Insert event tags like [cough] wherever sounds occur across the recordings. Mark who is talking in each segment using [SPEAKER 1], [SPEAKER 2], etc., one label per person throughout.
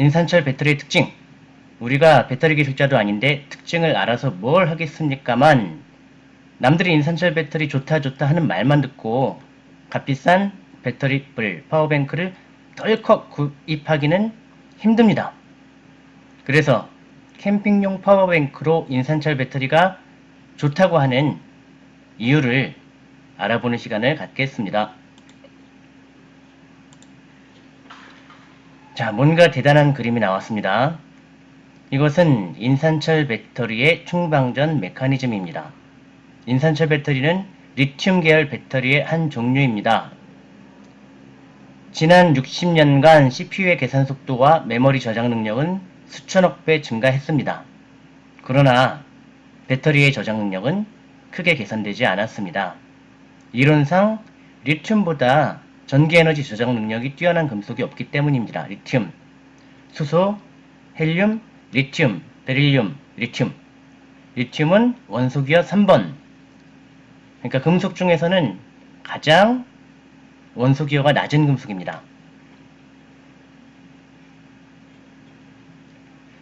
[SPEAKER 1] 인산철 배터리의 특징. 우리가 배터리 기술자도 아닌데 특징을 알아서 뭘 하겠습니까만 남들이 인산철 배터리 좋다 좋다 하는 말만 듣고 값비싼 배터리 뿔 power bank를 덜컥 구입하기는 힘듭니다. 그래서 캠핑용 power bank로 인산철 배터리가 좋다고 하는 이유를 알아보는 시간을 갖겠습니다. 자, 뭔가 대단한 그림이 나왔습니다. 이것은 인산철 배터리의 충방전 메커니즘입니다. 인산철 배터리는 리튬 계열 배터리의 한 종류입니다. 지난 60년간 CPU의 계산 속도와 메모리 저장 능력은 수천억 배 증가했습니다. 그러나 배터리의 저장 능력은 크게 개선되지 않았습니다. 이론상 리튬보다 전기에너지 저장 능력이 뛰어난 금속이 없기 때문입니다. 리튬, 수소, 헬륨, 리튬, 베릴륨, 리튬. 리튬은 원소 기호 3번. 그러니까 금속 중에서는 가장 원소기호가 낮은 금속입니다.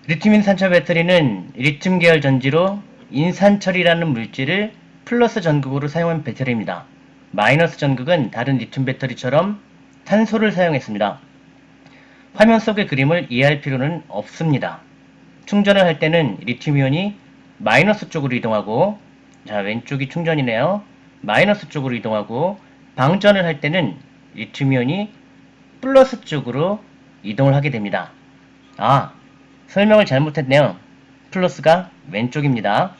[SPEAKER 1] 리튬 인산철 배터리는 리튬 계열 전지로 인산철이라는 물질을 플러스 전극으로 사용한 배터리입니다. 마이너스 전극은 다른 리튬 배터리처럼 탄소를 사용했습니다. 화면 속의 그림을 이해할 필요는 없습니다. 충전을 할 때는 리튬이온이 마이너스 쪽으로 이동하고 자 왼쪽이 충전이네요. 마이너스 쪽으로 이동하고 방전을 할 때는 리튬이온이 플러스 쪽으로 이동을 하게 됩니다. 아 설명을 잘못했네요. 플러스가 왼쪽입니다.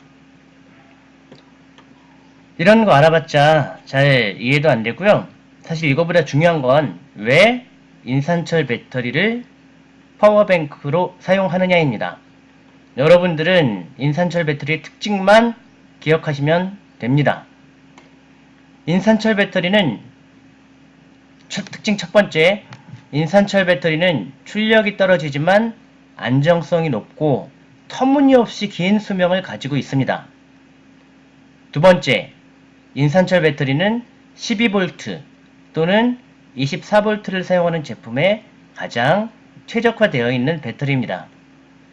[SPEAKER 1] 이런 거 알아봤자 잘 이해도 안 되고요. 사실 이거보다 중요한 건 왜 인산철 배터리를 파워뱅크로 사용하느냐입니다. 여러분들은 인산철 배터리의 특징만 기억하시면 됩니다. 인산철 배터리는 첫, 특징 첫 번째, 인산철 배터리는 출력이 떨어지지만 안정성이 높고 터무니없이 긴 수명을 가지고 있습니다. 두 번째, 인산철 배터리는 12V 또는 24V를 사용하는 제품에 가장 최적화되어 있는 배터리입니다.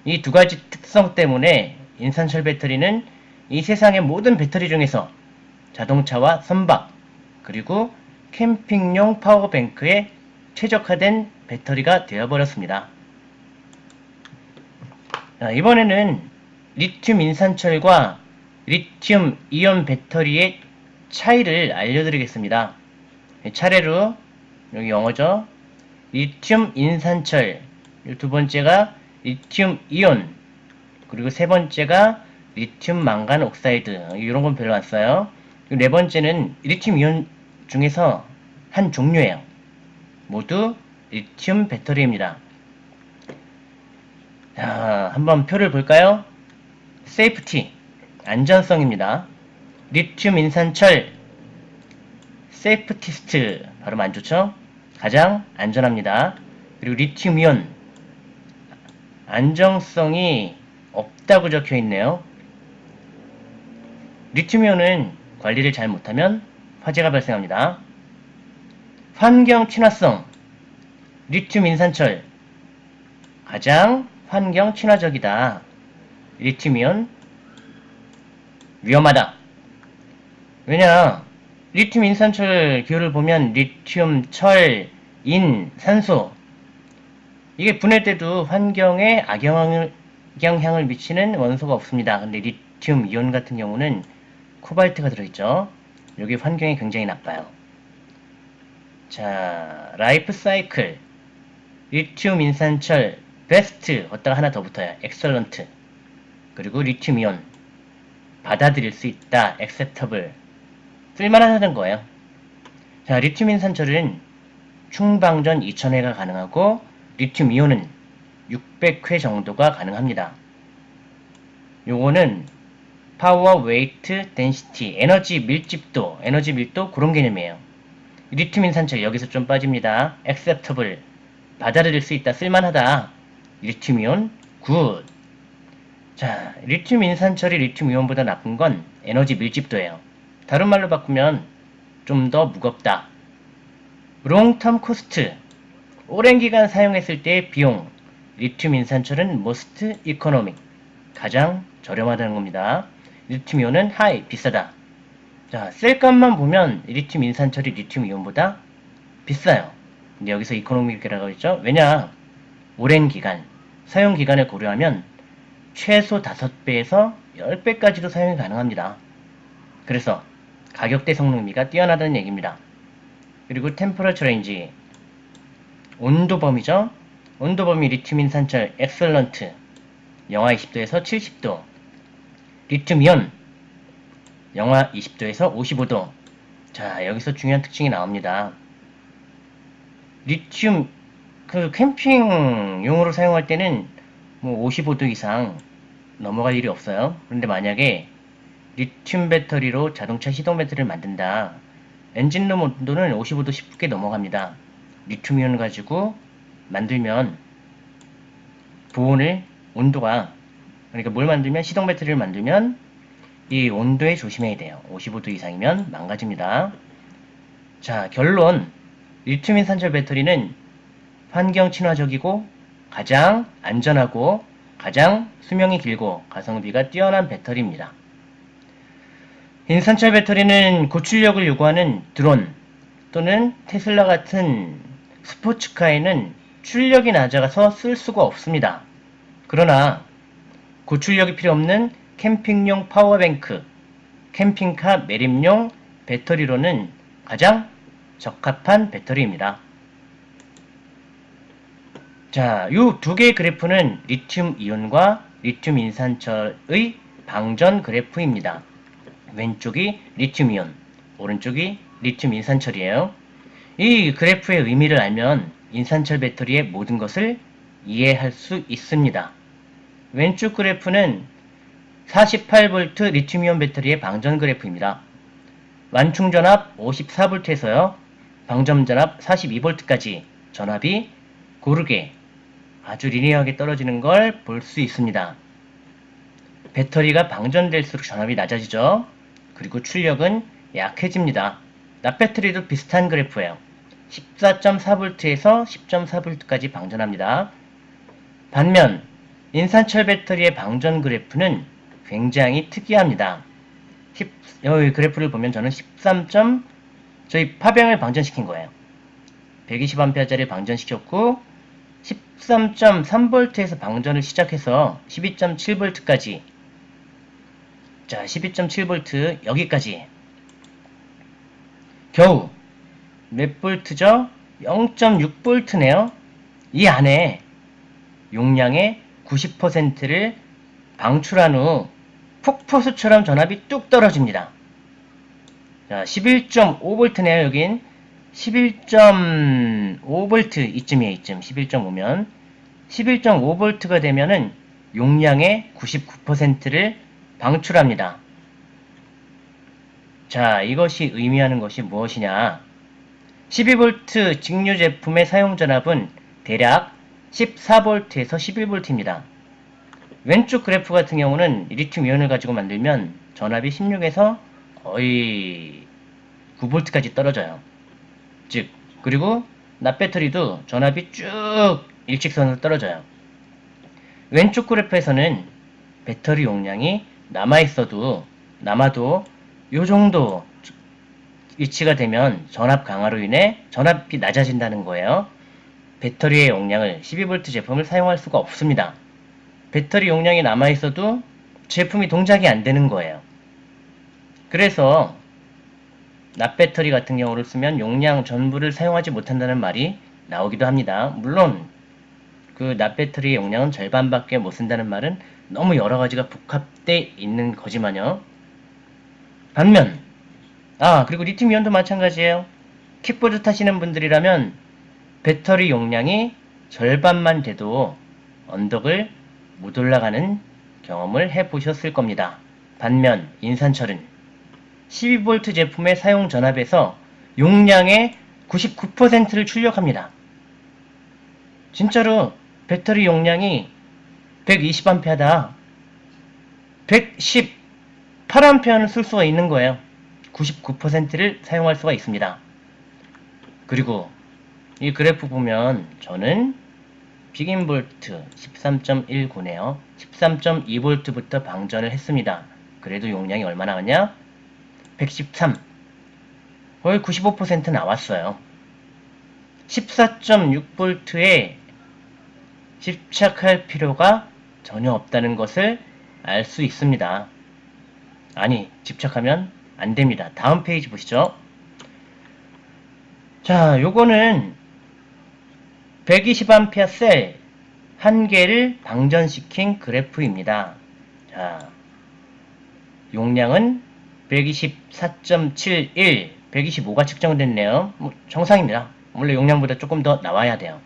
[SPEAKER 1] 이 두 가지 특성 때문에 인산철 배터리는 이 세상의 모든 배터리 중에서 자동차와 선박 그리고 캠핑용 파워뱅크에 최적화된 배터리가 되어버렸습니다. 이번에는 리튬 인산철과 리튬 이온 배터리의 차이를 알려드리겠습니다. 차례로 여기 영어죠. 리튬 인산철 두 번째가 리튬 이온 그리고 세 번째가 리튬 망간 oxide 이런 건 별로 안 써요. 네 번째는 리튬 이온 중에서 한 종류예요. 모두 리튬 배터리입니다. 자, 한번 표를 볼까요? safety, 안전성입니다. 리튬 인산철, safest, 발음 안 좋죠? 가장 안전합니다. 그리고 리튬 이온, 안정성이 없다고 적혀 있네요. 리튬 이온은 관리를 잘 못하면 화재가 발생합니다. 환경 친화성, 리튬 인산철, 가장 환경 친화적이다. 리튬이온 위험하다. 왜냐 리튬 인산철 기호를 보면 리튬, 철, 인, 산소 이게 분해 때도 환경에 악영향을, 미치는 원소가 없습니다. 근데 리튬 이온 같은 경우는 코발트가 들어있죠. 여기 환경이 굉장히 나빠요. 자, life cycle 리튬 인산철 베스트 어디다가 하나 더 붙어요. excellent 그리고 리튬 이온 받아들일 수 있다. acceptable 쓸만하다는 거예요. 자, 리튬 인산철은 충방전 2000회가 가능하고 리튬 이온은 600회 정도가 가능합니다. 요거는 power, weight, density, 에너지 밀집도, 에너지 밀도 그런 개념이에요. 리튬 인산철 여기서 좀 빠집니다. acceptable 받아들일 수 있다, 쓸만하다. 리튬 이온 good. 자, 리튬 인산철이 리튬 이온보다 나쁜 건 에너지 밀집도예요. 다른 말로 바꾸면 좀 더 무겁다. long term cost 오랜 기간 사용했을 때의 비용 리튬 인산철은 most economic, 가장 저렴하다는 겁니다. 리튬 이온은 high, 비싸다. 자, 셀값만 보면 리튬 인산철이 리튬 이온보다 비싸요. 근데 여기서 economic이라고 했죠? 왜냐? 오랜 기간, 사용 기간을 고려하면 최소 5배에서 10배까지도 사용이 가능합니다. 그래서 가격대 성능비가 뛰어나다는 얘기입니다. 그리고 temperature range 온도 범위죠. 온도 범위 리튬 인산철 excellent 영하 20도에서 70도 리튬 이온 영하 20도에서 55도 자 여기서 중요한 특징이 나옵니다. 리튬 그 캠핑용으로 사용할 때는 뭐 55도 이상 넘어갈 일이 없어요. 그런데 만약에 리튬 배터리로 자동차 시동 배터리를 만든다. 엔진룸 온도는 55도 10개 넘어갑니다. 리튬이온을 가지고 만들면 보온을 온도가 그러니까 뭘 만들면 시동 배터리를 만들면 이 온도에 조심해야 돼요. 55도 이상이면 망가집니다. 자 결론 리튬 인산철 배터리는 환경 친화적이고 가장 안전하고 가장 수명이 길고 가성비가 뛰어난 배터리입니다. 인산철 배터리는 고출력을 요구하는 드론 또는 테슬라 같은 스포츠카에는 출력이 낮아서 쓸 수가 없습니다. 그러나 고출력이 필요 없는 캠핑용 power bank, 캠핑카 매립용 배터리로는 가장 적합한 배터리입니다. 자, 이 두 개의 그래프는 리튬 이온과 리튬 인산철의 방전 그래프입니다. 왼쪽이 리튬 이온, 오른쪽이 리튬 인산철이에요. 이 그래프의 의미를 알면 인산철 배터리의 모든 것을 이해할 수 있습니다. 왼쪽 그래프는 48V 리튬이온 배터리의 방전 그래프입니다. 완충 전압 54V에서요. 방전 전압 42V까지 전압이 고르게 아주 리니어하게 떨어지는 걸 볼 수 있습니다. 배터리가 방전될수록 전압이 낮아지죠. 그리고 출력은 약해집니다. 납배터리도 비슷한 그래프예요. 14.4V에서 10.4V까지 방전합니다. 반면 인산철 배터리의 방전 그래프는 굉장히 특이합니다. 10, 여기 그래프를 보면 저는 13. 저희 파병을 방전시킨 거예요. 120A짜리 방전시켰고 13.3V에서 방전을 시작해서 12.7V까지 자 12.7V 여기까지 겨우 몇 볼트죠? 0.6V네요. 이 안에 용량의 90%를 방출한 후 폭포수처럼 전압이 뚝 떨어집니다. 자, 11.5V네요, 여긴. 11.5V 이쯤이에요, 이쯤. 11.5면. 11.5V가 되면은 용량의 99%를 방출합니다. 자, 이것이 의미하는 것이 무엇이냐? 12V 직류 제품의 사용 전압은 대략 14V에서 11V입니다. 왼쪽 그래프 같은 경우는 리튬 이온을 가지고 만들면 전압이 16에서 거의 9V까지 떨어져요. 즉, 그리고 납배터리도 전압이 쭉 일직선으로 떨어져요. 왼쪽 그래프에서는 배터리 용량이 남아있어도, 남아도 요 정도 위치가 되면 전압 강화로 인해 전압이 낮아진다는 거예요. 배터리의 용량을 12V 제품을 사용할 수가 없습니다. 배터리 용량이 남아있어도 제품이 동작이 안 되는 거예요. 그래서 납배터리 같은 경우를 쓰면 용량 전부를 사용하지 못한다는 말이 나오기도 합니다. 물론 그 납배터리의 용량은 절반밖에 못 쓴다는 말은 너무 여러 가지가 복합돼 있는 거지만요. 반면 아 그리고 리튬이온도 마찬가지예요. 킥보드 타시는 분들이라면 배터리 용량이 절반만 돼도 언덕을 못 올라가는 경험을 해보셨을 겁니다. 반면 인산철은 12V 제품의 사용 전압에서 용량의 99%를 출력합니다. 진짜로 배터리 용량이 120A다. 118A를 쓸 수가 있는 거예요. 99%를 사용할 수가 있습니다. 그리고 이 그래프 보면 저는 빅인볼트 13.19네요. 13.2V부터 방전을 했습니다. 그래도 용량이 얼마 나왔냐? 113. 거의 95% 나왔어요. 14.6V에 집착할 필요가 전혀 없다는 것을 알 수 있습니다. 아니, 집착하면 안 됩니다. 다음 페이지 보시죠. 자, 요거는 120A 셀한 개를 방전시킨 그래프입니다. 자, 용량은 124.71, 125가 측정됐네요. 뭐 정상입니다. 원래 용량보다 조금 더 나와야 돼요.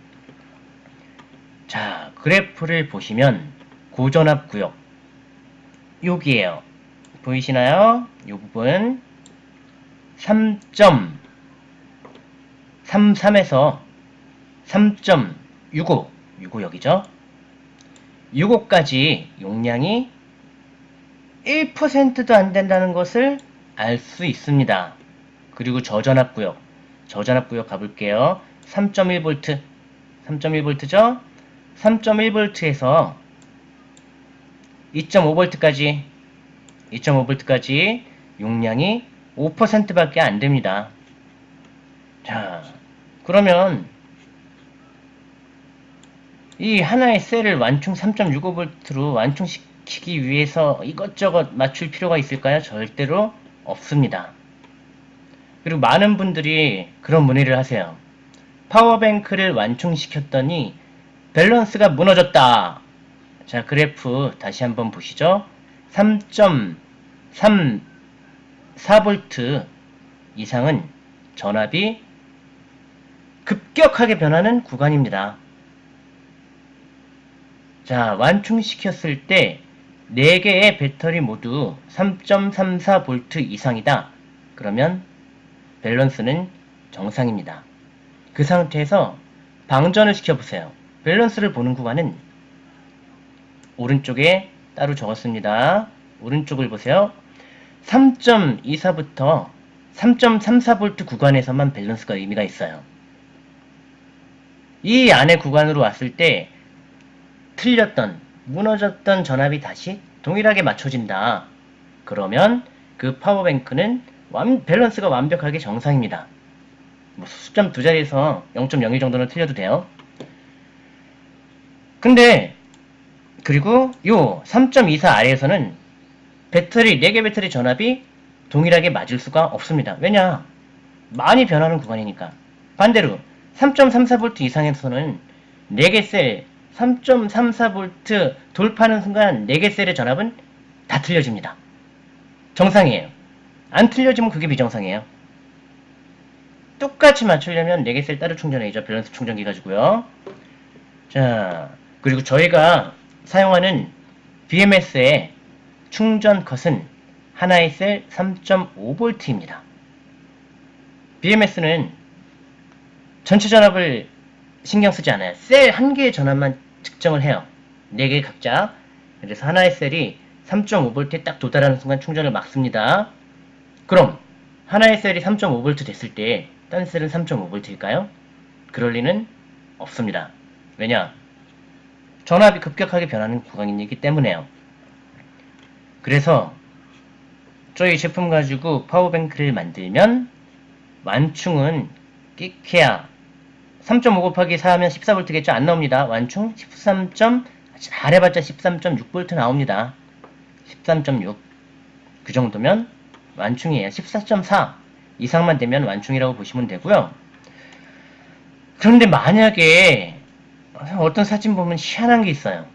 [SPEAKER 1] 자, 그래프를 보시면 고전압 구역 여기에요. 보이시나요? 이 부분 3.33에서 3.65 65 여기죠? 65까지 용량이 1%도 안 된다는 것을 알 수 있습니다. 그리고 저전압 구역 저전압 구역 가볼게요. 3.1V 3.1V죠? 3.1V에서 2.5V까지 2.5V까지 용량이 5%밖에 안 됩니다. 자, 그러면 이 하나의 셀을 완충 3.65V로 완충시키기 위해서 이것저것 맞출 필요가 있을까요? 절대로 없습니다. 그리고 많은 분들이 그런 문의를 하세요. power bank를 완충시켰더니 밸런스가 무너졌다. 자, 그래프 다시 한번 보시죠. 3.34V 이상은 전압이 급격하게 변하는 구간입니다. 자, 완충시켰을 때 4개의 배터리 모두 3.34V 이상이다. 그러면 밸런스는 정상입니다. 그 상태에서 방전을 시켜보세요. 밸런스를 보는 구간은 오른쪽에 따로 적었습니다. 오른쪽을 보세요. 3.24부터 3.34V 구간에서만 밸런스가 의미가 있어요. 이 안에 구간으로 왔을 때 틀렸던, 무너졌던 전압이 다시 동일하게 맞춰진다. 그러면 그 파워뱅크는 완, 밸런스가 완벽하게 정상입니다. 뭐 수점 두 자리에서 0.01 정도는 틀려도 돼요. 근데 그리고 요 3.24 아래에서는 배터리 4개 배터리 전압이 동일하게 맞을 수가 없습니다. 왜냐? 많이 변하는 구간이니까. 반대로 3.34V 이상에서는 4개 셀 3.34V 돌파하는 순간 4개 셀의 전압은 다 틀려집니다. 정상이에요. 안 틀려지면 그게 비정상이에요. 똑같이 맞추려면 4개 셀 따로 충전해야죠. 밸런스 충전기 가지고요. 자, 그리고 저희가 사용하는 BMS의 충전 컷은 하나의 셀 3.5V입니다. BMS는 전체 전압을 신경 쓰지 않아요. 셀 한 개의 전압만 측정을 해요. 4개 각자. 그래서 하나의 셀이 3.5V에 딱 도달하는 순간 충전을 막습니다. 그럼 하나의 셀이 3.5V 됐을 때 딴 셀은 3.5V일까요? 그럴 리는 없습니다. 왜냐? 전압이 급격하게 변하는 구간이기 때문에요. 그래서 저희 제품 가지고 파워뱅크를 만들면 완충은 끼케야 3.5 곱하기 4 하면 14V겠죠? 안 나옵니다. 완충 13. 잘해봤자 13.6V 나옵니다. 13.6. 그 정도면 완충이에요. 14.4 이상만 되면 완충이라고 보시면 되고요. 그런데 만약에 어떤 사진 보면 희한한 게 있어요.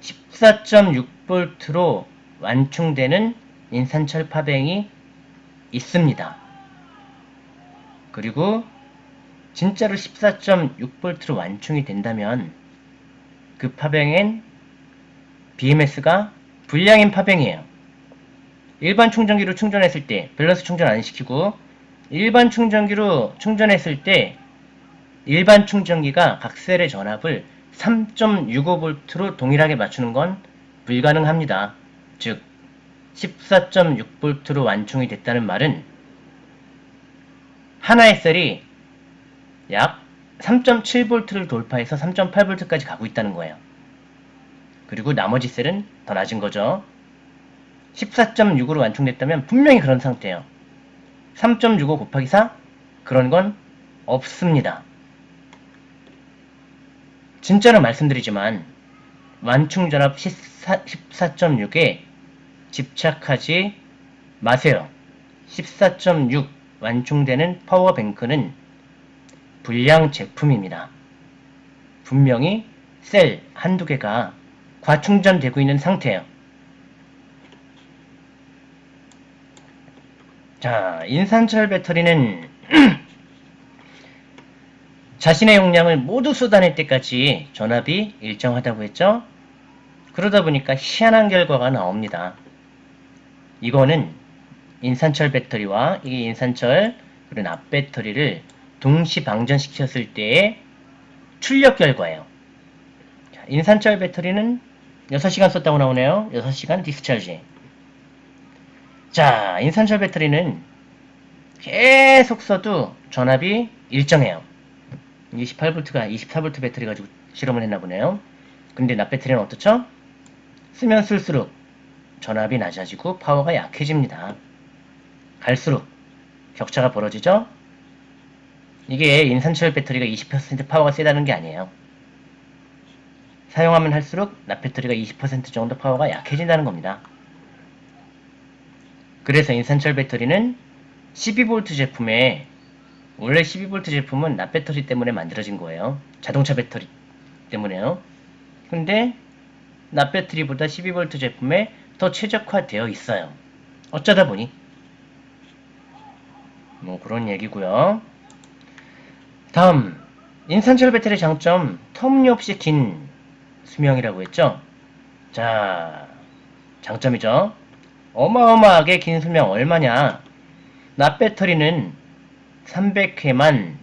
[SPEAKER 1] 14.6V로 완충되는 인산철 파뱅이 있습니다. 그리고 진짜로 14.6V로 완충이 된다면 그 파뱅엔 BMS가 불량인 파뱅이에요. 일반 충전기로 충전했을 때 밸런스 충전 안 시키고 일반 충전기로 충전했을 때 일반 충전기가 각 셀의 전압을 3.65V로 동일하게 맞추는 건 불가능합니다. 즉 14.6V로 완충이 됐다는 말은 하나의 셀이 약 3.7V를 돌파해서 3.8V까지 가고 있다는 거예요. 그리고 나머지 셀은 더 낮은 거죠. 14.65로 완충됐다면 분명히 그런 상태예요. 3.65 곱하기 4? 그런 건 없습니다. 진짜로 말씀드리지만 완충전압 14.6에 집착하지 마세요. 14.6 완충되는 파워뱅크는 불량 제품입니다. 분명히 셀 한두 개가 과충전되고 있는 상태예요. 자, 인산철 배터리는 [clears throat] 자신의 용량을 모두 쏟아낼 때까지 전압이 일정하다고 했죠? 그러다 보니까 희한한 결과가 나옵니다. 이거는 인산철 배터리와 이 인산철 그리고 납배터리를 동시 방전시켰을 때의 출력 결과예요. 자, 인산철 배터리는 6시간 썼다고 나오네요. 6시간 디스차지. 자, 인산철 배터리는 계속 써도 전압이 일정해요. 28V가 24V 배터리 가지고 실험을 했나 보네요. 근데 납배터리는 어떻죠? 쓰면 쓸수록 전압이 낮아지고 파워가 약해집니다. 갈수록 격차가 벌어지죠? 이게 인산철 배터리가 20% 파워가 세다는 게 아니에요. 사용하면 할수록 납배터리가 20% 정도 파워가 약해진다는 겁니다. 그래서 인산철 배터리는 12V 제품에 원래 12V 제품은 납배터리 때문에 만들어진 거예요. 자동차 배터리 때문에요. 근데 납배터리보다 12V 제품에 더 최적화되어 있어요. 어쩌다 보니 뭐 그런 얘기고요. 다음 인산철 배터리 장점 터무니없이 긴 수명이라고 했죠. 자 장점이죠. 어마어마하게 긴 수명 얼마냐? 납배터리는 300회만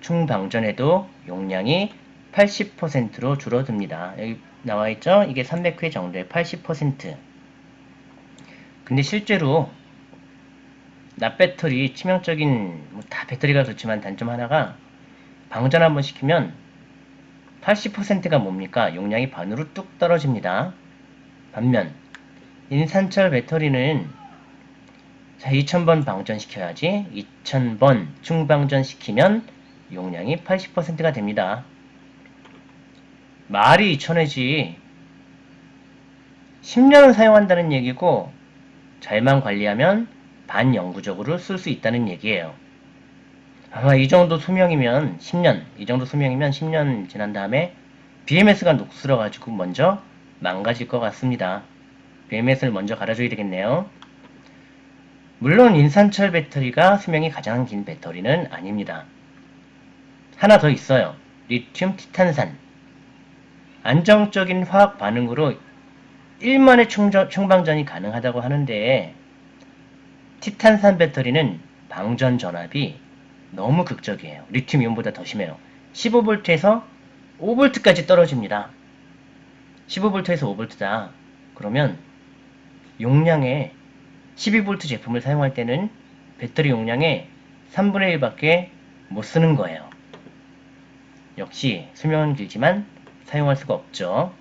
[SPEAKER 1] 충방전해도 용량이 80%로 줄어듭니다. 여기 나와 있죠? 이게 300회 정도의 80%. 근데 실제로 납배터리 치명적인 뭐 다 배터리가 좋지만 단점 하나가 방전 한번 시키면 80%가 뭡니까? 용량이 반으로 뚝 떨어집니다. 반면 인산철 배터리는 자 2000번 방전시켜야지 2000번 충방전시키면 용량이 80%가 됩니다. 말이 2000회지 10년을 사용한다는 얘기고 잘만 관리하면 반영구적으로 쓸 수 있다는 얘기예요. 아마 이 정도 수명이면 10년, 이 정도 수명이면 10년 지난 다음에 BMS가 녹슬어가지고 먼저 망가질 것 같습니다. BMS를 먼저 갈아줘야 되겠네요. 물론 인산철 배터리가 수명이 가장 긴 배터리는 아닙니다. 하나 더 있어요. 리튬 티탄산. 안정적인 화학 반응으로 1만의 충전, 충방전이 가능하다고 하는데 티탄산 배터리는 방전 전압이 너무 극적이에요. 리튬 이온보다 더 심해요. 15V에서 5V까지 떨어집니다. 15V에서 5V다. 그러면 용량의 12V 제품을 사용할 때는 배터리 용량의 3분의 1밖에 못 쓰는 거예요. 역시 수명은 길지만 사용할 수가 없죠.